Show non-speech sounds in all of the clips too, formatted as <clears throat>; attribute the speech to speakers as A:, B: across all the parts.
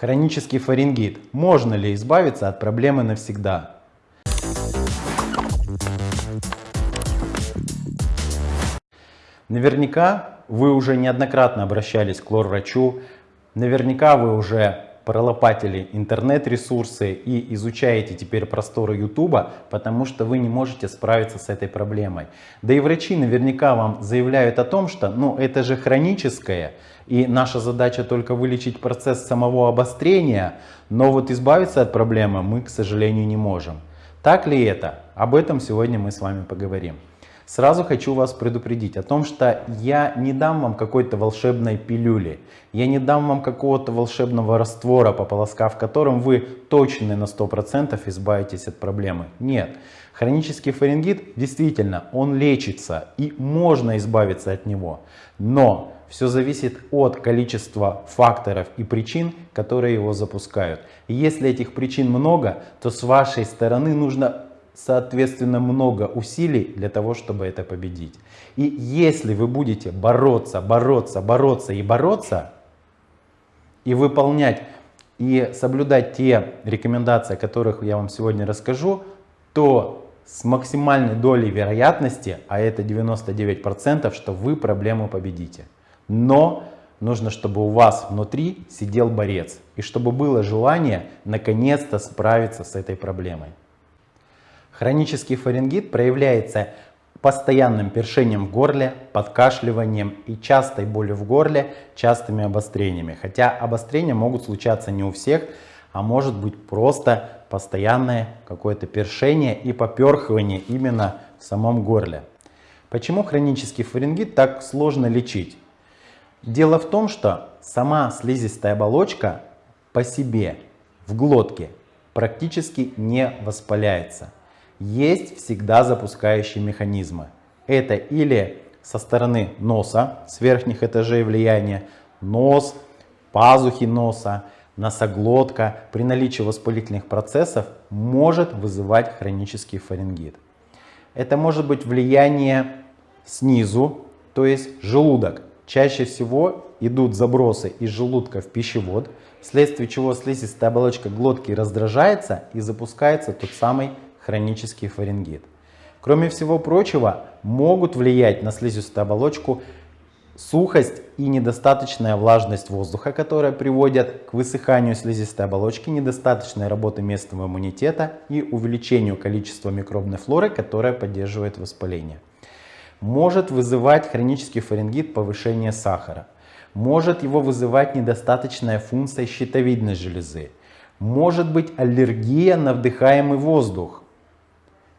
A: Хронический фарингит. Можно ли избавиться от проблемы навсегда? Наверняка вы уже неоднократно обращались к лор-врачу, наверняка вы уже пролопатили интернет-ресурсы и изучаете теперь просторы Ютуба, потому что вы не можете справиться с этой проблемой. Да и врачи наверняка вам заявляют о том, что ну, это же хроническое, и наша задача только вылечить процесс самого обострения, но вот избавиться от проблемы мы, к сожалению, не можем. Так ли это? Об этом сегодня мы с вами поговорим. Сразу хочу вас предупредить о том, что я не дам вам какой-то волшебной пилюли, я не дам вам какого-то волшебного раствора, пополоскав которым вы точно на 100% избавитесь от проблемы. Нет. Хронический фарингит действительно, он лечится и можно избавиться от него. Но все зависит от количества факторов и причин, которые его запускают. И если этих причин много, то с вашей стороны нужно соответственно много усилий для того, чтобы это победить. И если вы будете бороться, бороться, бороться и бороться, и выполнять и соблюдать те рекомендации, о которых я вам сегодня расскажу, то с максимальной долей вероятности, а это 99%, что вы проблему победите. Но нужно, чтобы у вас внутри сидел борец, и чтобы было желание наконец-то справиться с этой проблемой. Хронический фарингит проявляется постоянным першением в горле, подкашливанием и частой болью в горле, частыми обострениями. Хотя обострения могут случаться не у всех, а может быть просто постоянное какое-то першение и поперхивание именно в самом горле. Почему хронический фарингит так сложно лечить? Дело в том, что сама слизистая оболочка по себе в глотке практически не воспаляется есть всегда запускающие механизмы. Это или со стороны носа, с верхних этажей влияния, нос, пазухи носа, носоглотка при наличии воспалительных процессов может вызывать хронический фарингит. Это может быть влияние снизу, то есть желудок. Чаще всего идут забросы из желудка в пищевод, вследствие чего слизистая оболочка глотки раздражается и запускается тот самый хронический фарингит. Кроме всего прочего, могут влиять на слизистую оболочку сухость и недостаточная влажность воздуха, которая приводят к высыханию слизистой оболочки, недостаточной работы местного иммунитета и увеличению количества микробной флоры, которая поддерживает воспаление. Может вызывать хронический фарингит повышение сахара. Может его вызывать недостаточная функция щитовидной железы. Может быть аллергия на вдыхаемый воздух.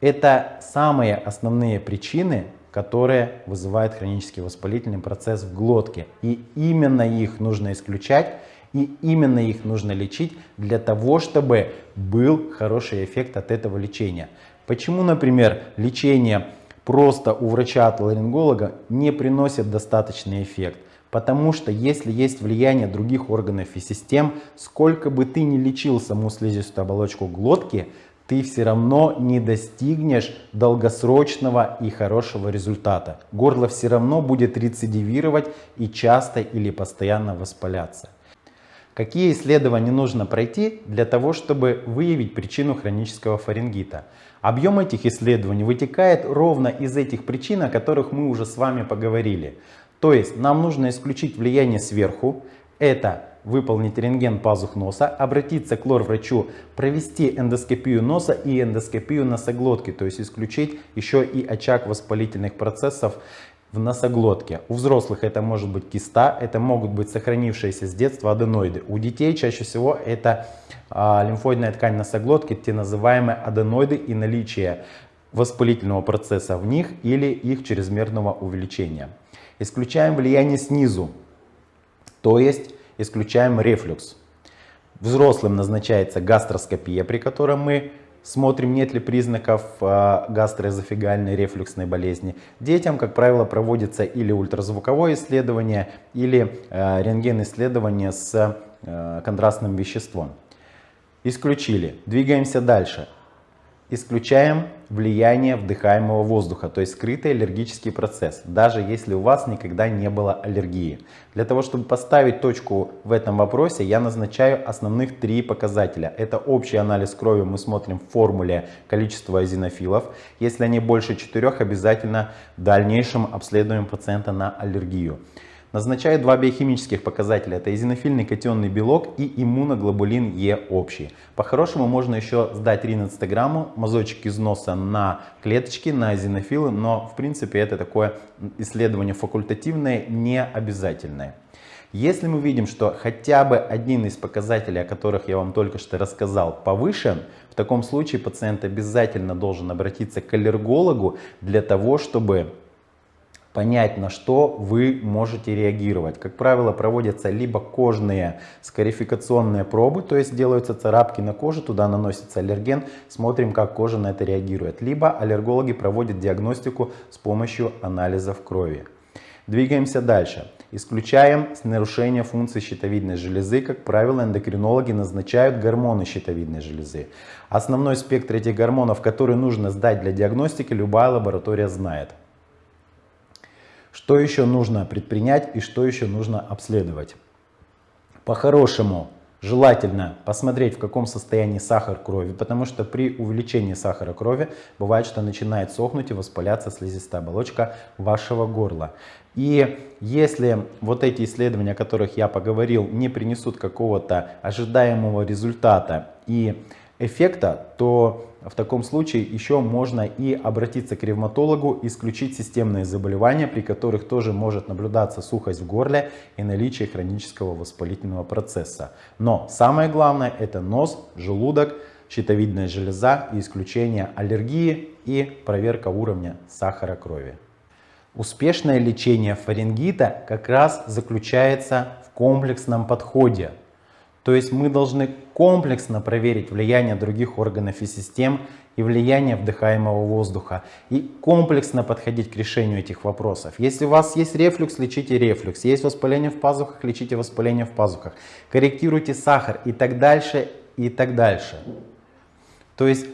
A: Это самые основные причины, которые вызывают хронический воспалительный процесс в глотке. И именно их нужно исключать, и именно их нужно лечить для того, чтобы был хороший эффект от этого лечения. Почему, например, лечение просто у врача-отоларинголога не приносит достаточный эффект? Потому что если есть влияние других органов и систем, сколько бы ты ни лечил саму слизистую оболочку глотки, ты все равно не достигнешь долгосрочного и хорошего результата. Горло все равно будет рецидивировать и часто или постоянно воспаляться. Какие исследования нужно пройти для того, чтобы выявить причину хронического фарингита? Объем этих исследований вытекает ровно из этих причин, о которых мы уже с вами поговорили. То есть нам нужно исключить влияние сверху. Это выполнить рентген пазух носа, обратиться к лор-врачу, провести эндоскопию носа и эндоскопию носоглотки, то есть исключить еще и очаг воспалительных процессов в носоглотке. У взрослых это может быть киста, это могут быть сохранившиеся с детства аденоиды. У детей чаще всего это а, лимфоидная ткань носоглотки, те называемые аденоиды и наличие воспалительного процесса в них или их чрезмерного увеличения. Исключаем влияние снизу, то есть исключаем рефлюкс. Взрослым назначается гастроскопия, при которой мы смотрим, нет ли признаков а, гастроэзофигальной рефлюксной болезни. Детям, как правило, проводится или ультразвуковое исследование, или а, рентген-исследование с а, контрастным веществом. Исключили. Двигаемся дальше. Исключаем влияние вдыхаемого воздуха, то есть скрытый аллергический процесс, даже если у вас никогда не было аллергии. Для того, чтобы поставить точку в этом вопросе, я назначаю основных три показателя. Это общий анализ крови, мы смотрим в формуле количество эзинофилов. Если они больше четырех, обязательно в дальнейшем обследуем пациента на аллергию. Назначают два биохимических показателя. Это эзинофильный катионный белок и иммуноглобулин Е общий. По-хорошему можно еще сдать ринецтограмму, мазочек износа на клеточки, на эзинофилы, но в принципе это такое исследование факультативное, не обязательное. Если мы видим, что хотя бы один из показателей, о которых я вам только что рассказал, повышен, в таком случае пациент обязательно должен обратиться к аллергологу для того, чтобы понять, на что вы можете реагировать. Как правило, проводятся либо кожные скарификационные пробы, то есть делаются царапки на коже, туда наносится аллерген, смотрим, как кожа на это реагирует. Либо аллергологи проводят диагностику с помощью анализов крови. Двигаемся дальше. Исключаем нарушение функции щитовидной железы. Как правило, эндокринологи назначают гормоны щитовидной железы. Основной спектр этих гормонов, который нужно сдать для диагностики, любая лаборатория знает. Что еще нужно предпринять и что еще нужно обследовать? По-хорошему, желательно посмотреть, в каком состоянии сахар крови, потому что при увеличении сахара крови бывает, что начинает сохнуть и воспаляться слизистая оболочка вашего горла. И если вот эти исследования, о которых я поговорил, не принесут какого-то ожидаемого результата и эффекта, то в таком случае еще можно и обратиться к ревматологу, исключить системные заболевания, при которых тоже может наблюдаться сухость в горле и наличие хронического воспалительного процесса. Но самое главное это нос, желудок, щитовидная железа и исключение аллергии и проверка уровня сахара крови. Успешное лечение фарингита как раз заключается в комплексном подходе. То есть мы должны комплексно проверить влияние других органов и систем и влияние вдыхаемого воздуха. И комплексно подходить к решению этих вопросов. Если у вас есть рефлюкс, лечите рефлюкс. Есть воспаление в пазухах, лечите воспаление в пазухах. Корректируйте сахар и так дальше, и так дальше. То есть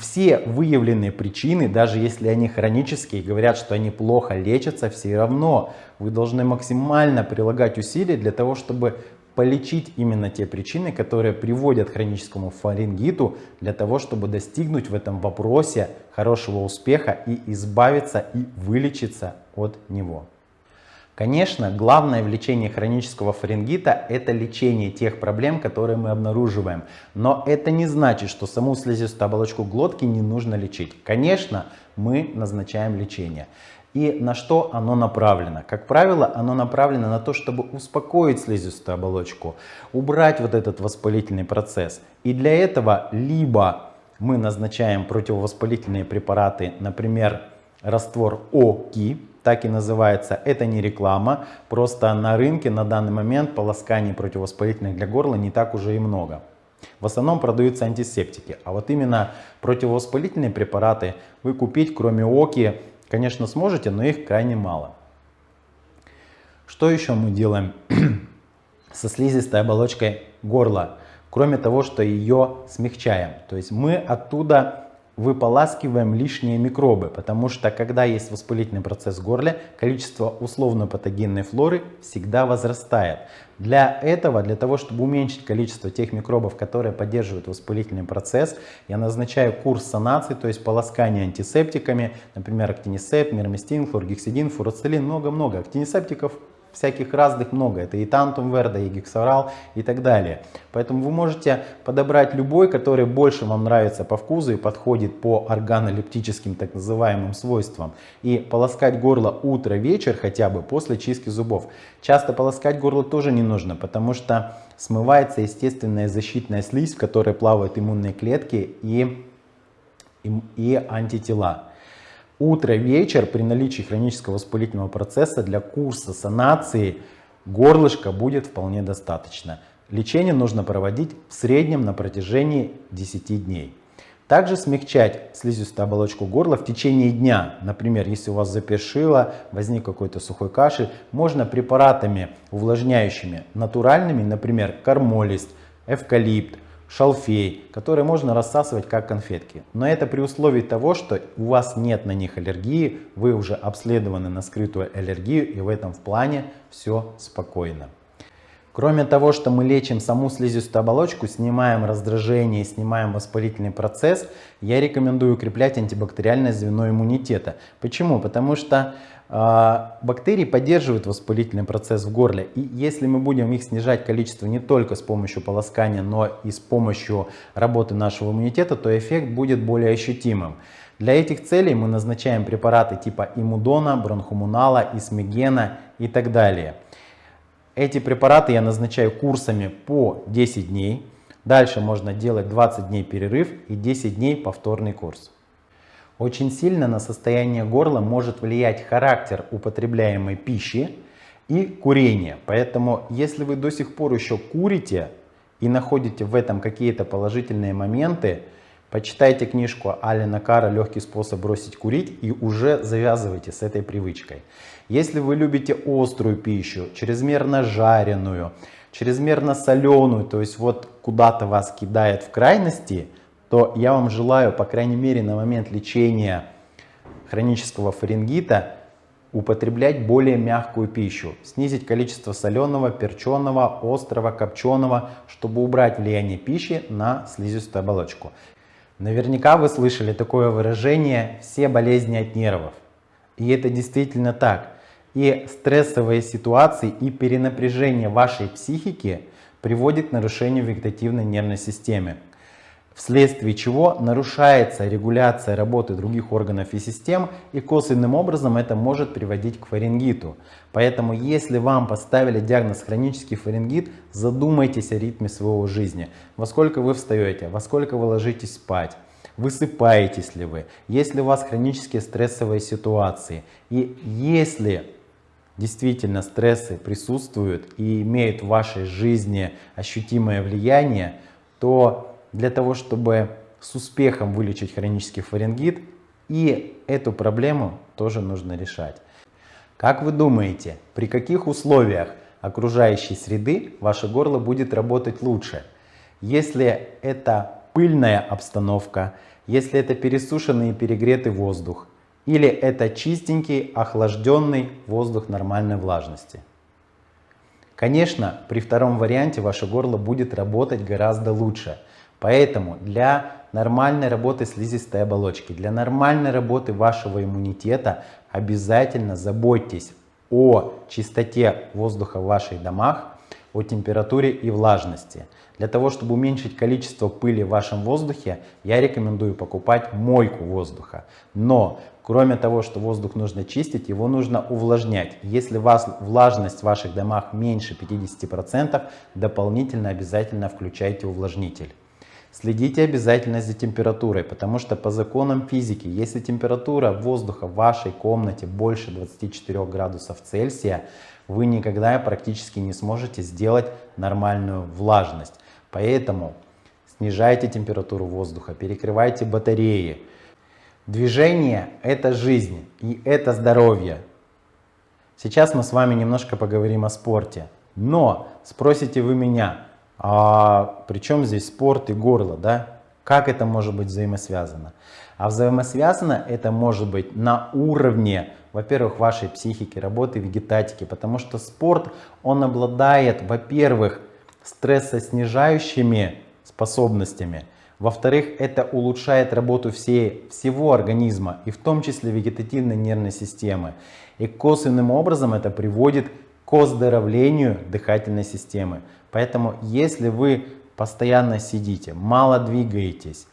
A: все выявленные причины, даже если они хронические, говорят, что они плохо лечатся, все равно вы должны максимально прилагать усилия для того, чтобы полечить именно те причины, которые приводят к хроническому фарингиту, для того, чтобы достигнуть в этом вопросе хорошего успеха и избавиться и вылечиться от него. Конечно, главное в лечении хронического фарингита это лечение тех проблем, которые мы обнаруживаем. Но это не значит, что саму слизистую оболочку глотки не нужно лечить. Конечно, мы назначаем лечение. И на что оно направлено? Как правило, оно направлено на то, чтобы успокоить слизистую оболочку, убрать вот этот воспалительный процесс. И для этого либо мы назначаем противовоспалительные препараты, например, раствор ОКИ, так и называется, это не реклама, просто на рынке на данный момент полосканий противовоспалительных для горла не так уже и много. В основном продаются антисептики, а вот именно противовоспалительные препараты вы купить, кроме ОКИ, Конечно, сможете, но их крайне мало. Что еще мы делаем <clears throat> со слизистой оболочкой горла? Кроме того, что ее смягчаем. То есть мы оттуда выполаскиваем лишние микробы, потому что когда есть воспалительный процесс в горле, количество условно-патогенной флоры всегда возрастает. Для этого, для того, чтобы уменьшить количество тех микробов, которые поддерживают воспалительный процесс, я назначаю курс санации, то есть полоскание антисептиками, например, актинисепт, мирмистин, хлоргексидин, фурацилин, много-много. Актинисептиков всяких разных много. Это и тантум верда, и гексорал и так далее. Поэтому вы можете подобрать любой, который больше вам нравится по вкусу и подходит по органолептическим так называемым свойствам. И полоскать горло утро-вечер хотя бы после чистки зубов. Часто полоскать горло тоже не нужно, потому что смывается естественная защитная слизь, в которой плавают иммунные клетки и, и, и антитела. Утро-вечер при наличии хронического воспалительного процесса для курса санации горлышка будет вполне достаточно. Лечение нужно проводить в среднем на протяжении 10 дней. Также смягчать слизистую оболочку горла в течение дня. Например, если у вас запершило, возник какой-то сухой кашель, можно препаратами увлажняющими натуральными, например, кармолист, эвкалипт, шалфей, которые можно рассасывать как конфетки. Но это при условии того, что у вас нет на них аллергии, вы уже обследованы на скрытую аллергию и в этом плане все спокойно. Кроме того, что мы лечим саму слизистую оболочку, снимаем раздражение, снимаем воспалительный процесс, я рекомендую укреплять антибактериальное звено иммунитета. Почему? Потому что бактерии поддерживают воспалительный процесс в горле. И если мы будем их снижать количество не только с помощью полоскания, но и с помощью работы нашего иммунитета, то эффект будет более ощутимым. Для этих целей мы назначаем препараты типа имудона, бронхомунала, исмегена и так далее. Эти препараты я назначаю курсами по 10 дней. Дальше можно делать 20 дней перерыв и 10 дней повторный курс. Очень сильно на состояние горла может влиять характер употребляемой пищи и курение. Поэтому если вы до сих пор еще курите и находите в этом какие-то положительные моменты, Почитайте книжку Алина Кара «Легкий способ бросить курить» и уже завязывайте с этой привычкой. Если вы любите острую пищу, чрезмерно жареную, чрезмерно соленую, то есть вот куда-то вас кидает в крайности, то я вам желаю, по крайней мере на момент лечения хронического фарингита, употреблять более мягкую пищу, снизить количество соленого, перченого, острого, копченого, чтобы убрать влияние пищи на слизистую оболочку. Наверняка вы слышали такое выражение «все болезни от нервов». И это действительно так. И стрессовые ситуации и перенапряжение вашей психики приводит к нарушению вегетативной нервной системы вследствие чего нарушается регуляция работы других органов и систем, и косвенным образом это может приводить к фарингиту. Поэтому, если вам поставили диагноз хронический фарингит, задумайтесь о ритме своего жизни. Во сколько вы встаете, во сколько вы ложитесь спать, высыпаетесь ли вы, есть ли у вас хронические стрессовые ситуации. И если действительно стрессы присутствуют и имеют в вашей жизни ощутимое влияние, то для того, чтобы с успехом вылечить хронический фарингит, и эту проблему тоже нужно решать. Как вы думаете, при каких условиях окружающей среды ваше горло будет работать лучше? Если это пыльная обстановка, если это пересушенный и перегретый воздух, или это чистенький, охлажденный воздух нормальной влажности. Конечно, при втором варианте ваше горло будет работать гораздо лучше – Поэтому для нормальной работы слизистой оболочки, для нормальной работы вашего иммунитета обязательно заботьтесь о чистоте воздуха в ваших домах, о температуре и влажности. Для того, чтобы уменьшить количество пыли в вашем воздухе, я рекомендую покупать мойку воздуха. Но, кроме того, что воздух нужно чистить, его нужно увлажнять. Если у вас влажность в ваших домах меньше 50%, дополнительно обязательно включайте увлажнитель. Следите обязательно за температурой, потому что по законам физики, если температура воздуха в вашей комнате больше 24 градусов Цельсия, вы никогда практически не сможете сделать нормальную влажность. Поэтому снижайте температуру воздуха, перекрывайте батареи. Движение – это жизнь и это здоровье. Сейчас мы с вами немножко поговорим о спорте. Но спросите вы меня, а причем здесь спорт и горло, да? Как это может быть взаимосвязано? А взаимосвязано это может быть на уровне, во-первых, вашей психики, работы вегетатики, потому что спорт, он обладает, во-первых, стрессоснижающими способностями, во-вторых, это улучшает работу всей, всего организма, и в том числе вегетативной нервной системы. И косвенным образом это приводит к оздоровлению дыхательной системы. Поэтому, если вы постоянно сидите, мало двигаетесь,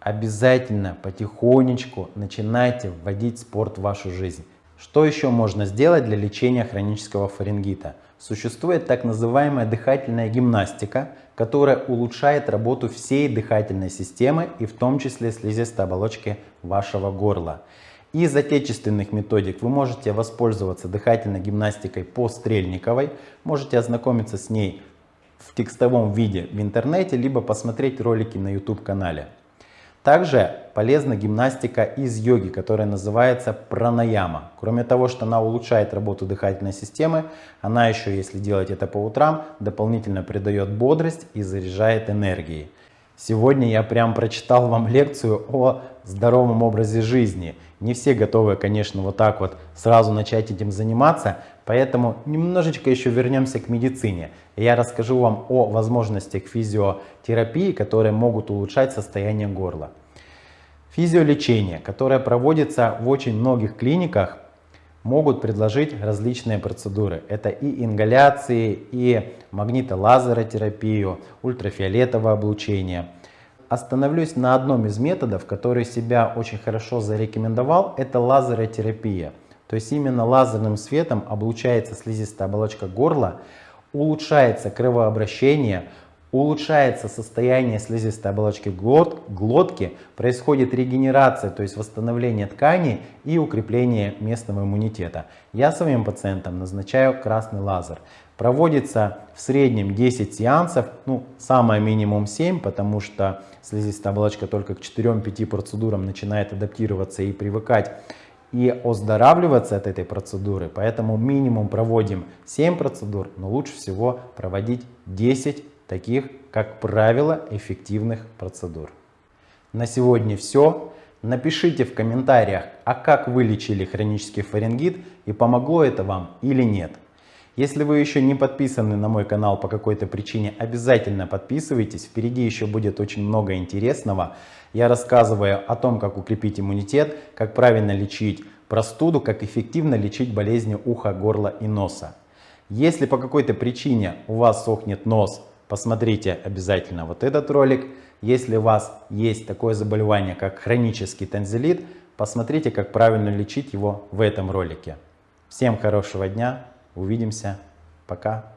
A: обязательно потихонечку начинайте вводить спорт в вашу жизнь. Что еще можно сделать для лечения хронического фарингита? Существует так называемая дыхательная гимнастика, которая улучшает работу всей дыхательной системы и в том числе слизистой оболочки вашего горла. Из отечественных методик вы можете воспользоваться дыхательной гимнастикой по Стрельниковой. Можете ознакомиться с ней в текстовом виде в интернете, либо посмотреть ролики на YouTube канале. Также полезна гимнастика из йоги, которая называется пранаяма. Кроме того, что она улучшает работу дыхательной системы, она еще, если делать это по утрам, дополнительно придает бодрость и заряжает энергией. Сегодня я прям прочитал вам лекцию о здоровом образе жизни. Не все готовы, конечно, вот так вот сразу начать этим заниматься, поэтому немножечко еще вернемся к медицине. Я расскажу вам о возможностях физиотерапии, которые могут улучшать состояние горла. Физиолечение, которое проводится в очень многих клиниках, могут предложить различные процедуры. Это и ингаляции, и магнитолазеротерапию, ультрафиолетовое облучение. Остановлюсь на одном из методов, который себя очень хорошо зарекомендовал, это лазеротерапия. То есть именно лазерным светом облучается слизистая оболочка горла, улучшается кровообращение, улучшается состояние слизистой оболочки глот, глотки, происходит регенерация, то есть восстановление тканей и укрепление местного иммунитета. Я своим пациентам назначаю красный лазер. Проводится в среднем 10 сеансов, ну самое минимум 7, потому что слизистая оболочка только к 4-5 процедурам начинает адаптироваться и привыкать и оздоравливаться от этой процедуры. Поэтому минимум проводим 7 процедур, но лучше всего проводить 10 таких, как правило, эффективных процедур. На сегодня все. Напишите в комментариях, а как вы лечили хронический фарингит и помогло это вам или нет. Если вы еще не подписаны на мой канал по какой-то причине, обязательно подписывайтесь. Впереди еще будет очень много интересного. Я рассказываю о том, как укрепить иммунитет, как правильно лечить простуду, как эффективно лечить болезни уха, горла и носа. Если по какой-то причине у вас сохнет нос, посмотрите обязательно вот этот ролик. Если у вас есть такое заболевание, как хронический танзелит, посмотрите, как правильно лечить его в этом ролике. Всем хорошего дня, увидимся, пока.